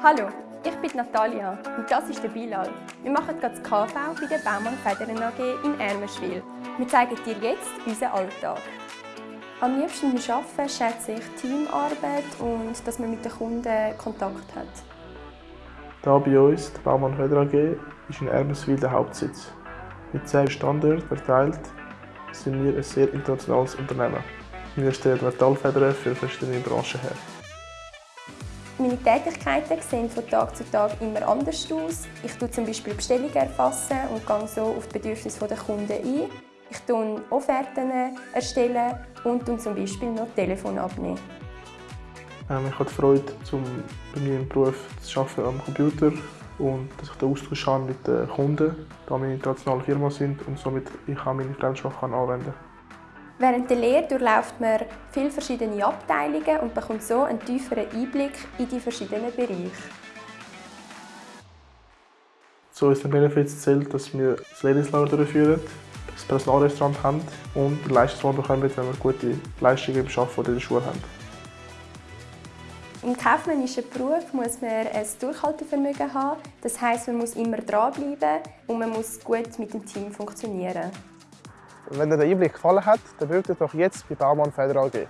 Hallo, ich bin Natalia und das ist der Bilal. Wir machen gerade das KV bei der Baumann Federn AG in Ermenschwil. Wir zeigen dir jetzt unseren Alltag. Am liebsten beim Arbeiten schätze ich Teamarbeit und dass man mit den Kunden Kontakt hat. Hier bei uns, der Baumann Feder AG, ist in Ermeswil der Hauptsitz. Mit zehn Standorten verteilt sind wir ein sehr internationales Unternehmen. Wir stellen Metallfedern für verschiedene Branchen her. Meine Tätigkeiten sehen von Tag zu Tag immer anders aus. Ich tue zum Beispiel Bestellungen erfassen und gehe so auf die Bedürfnisse der Kunden ein. Ich tue Offerten erstellen und zum Beispiel noch Telefon abnehmen. Ähm, ich habe die Freude, zum bei meinem Beruf zu arbeiten am Computer und dass ich den Austausch habe mit den Kunden, da wir eine internationale Firma sind und somit ich auch meine Fremdsprache anwenden kann. Während der Lehre durchläuft man viele verschiedene Abteilungen und bekommt so einen tieferen Einblick in die verschiedenen Bereiche. Zu unseren Benefits zählt, dass wir das Lebenslager durchführen, das Personalrestaurant haben und den Leistungslohn bekommen, wenn wir gute Leistungen im Arbeiten oder in der Schule haben. Im kaufmännischen Beruf muss man ein Durchhaltevermögen haben. Das heisst, man muss immer dranbleiben und man muss gut mit dem Team funktionieren. Wenn dir der Einblick gefallen hat, dann bewirb dich doch jetzt bei Baumann Feder AG.